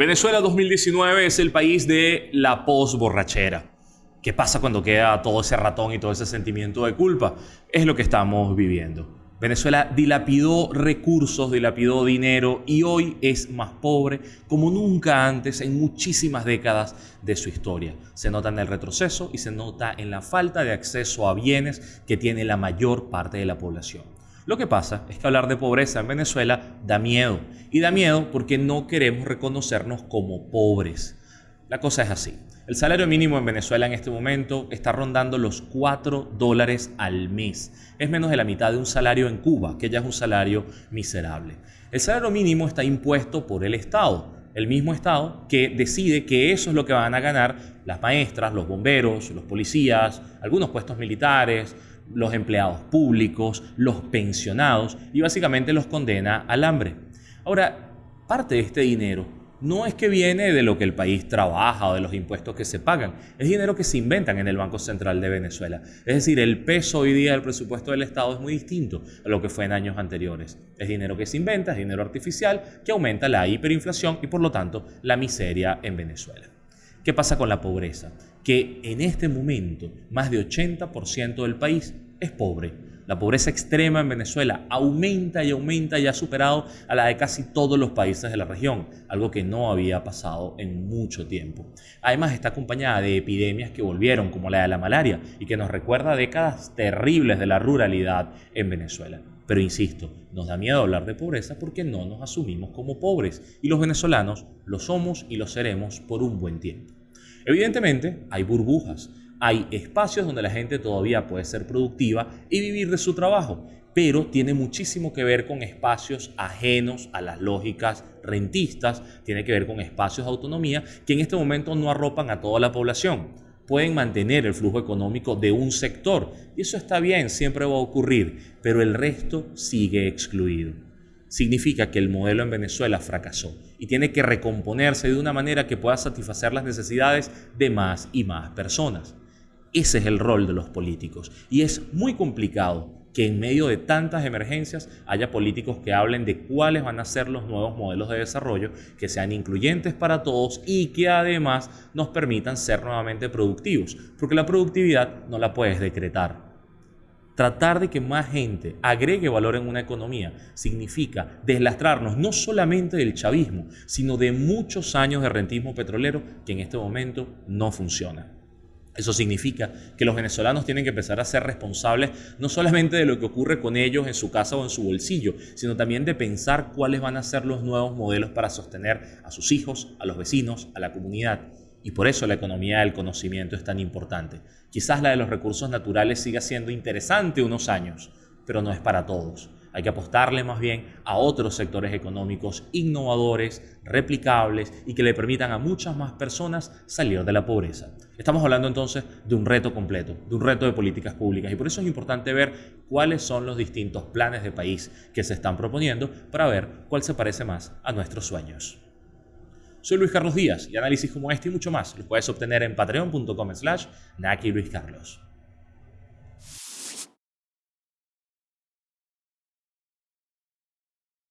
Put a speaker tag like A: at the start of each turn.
A: Venezuela 2019 es el país de la post-borrachera. ¿Qué pasa cuando queda todo ese ratón y todo ese sentimiento de culpa? Es lo que estamos viviendo. Venezuela dilapidó recursos, dilapidó dinero y hoy es más pobre como nunca antes en muchísimas décadas de su historia. Se nota en el retroceso y se nota en la falta de acceso a bienes que tiene la mayor parte de la población. Lo que pasa es que hablar de pobreza en Venezuela da miedo. Y da miedo porque no queremos reconocernos como pobres. La cosa es así. El salario mínimo en Venezuela en este momento está rondando los 4 dólares al mes. Es menos de la mitad de un salario en Cuba, que ya es un salario miserable. El salario mínimo está impuesto por el Estado, el mismo Estado que decide que eso es lo que van a ganar las maestras, los bomberos, los policías, algunos puestos militares, los empleados públicos, los pensionados y básicamente los condena al hambre. Ahora, parte de este dinero no es que viene de lo que el país trabaja o de los impuestos que se pagan, es dinero que se inventan en el Banco Central de Venezuela. Es decir, el peso hoy día del presupuesto del Estado es muy distinto a lo que fue en años anteriores. Es dinero que se inventa, es dinero artificial que aumenta la hiperinflación y por lo tanto la miseria en Venezuela. ¿Qué pasa con la pobreza? Que en este momento más de 80% del país es pobre. La pobreza extrema en Venezuela aumenta y aumenta y ha superado a la de casi todos los países de la región, algo que no había pasado en mucho tiempo. Además está acompañada de epidemias que volvieron, como la de la malaria, y que nos recuerda décadas terribles de la ruralidad en Venezuela. Pero insisto, nos da miedo hablar de pobreza porque no nos asumimos como pobres y los venezolanos lo somos y lo seremos por un buen tiempo. Evidentemente, hay burbujas, hay espacios donde la gente todavía puede ser productiva y vivir de su trabajo, pero tiene muchísimo que ver con espacios ajenos a las lógicas rentistas, tiene que ver con espacios de autonomía que en este momento no arropan a toda la población pueden mantener el flujo económico de un sector. Y eso está bien, siempre va a ocurrir, pero el resto sigue excluido. Significa que el modelo en Venezuela fracasó y tiene que recomponerse de una manera que pueda satisfacer las necesidades de más y más personas. Ese es el rol de los políticos y es muy complicado que en medio de tantas emergencias haya políticos que hablen de cuáles van a ser los nuevos modelos de desarrollo que sean incluyentes para todos y que además nos permitan ser nuevamente productivos, porque la productividad no la puedes decretar. Tratar de que más gente agregue valor en una economía significa deslastrarnos no solamente del chavismo, sino de muchos años de rentismo petrolero que en este momento no funciona. Eso significa que los venezolanos tienen que empezar a ser responsables no solamente de lo que ocurre con ellos en su casa o en su bolsillo, sino también de pensar cuáles van a ser los nuevos modelos para sostener a sus hijos, a los vecinos, a la comunidad. Y por eso la economía del conocimiento es tan importante. Quizás la de los recursos naturales siga siendo interesante unos años, pero no es para todos. Hay que apostarle más bien a otros sectores económicos innovadores, replicables y que le permitan a muchas más personas salir de la pobreza. Estamos hablando entonces de un reto completo, de un reto de políticas públicas y por eso es importante ver cuáles son los distintos planes de país que se están proponiendo para ver cuál se parece más a nuestros sueños. Soy Luis Carlos Díaz y análisis como este y mucho más los puedes obtener en patreon.com slash Luis.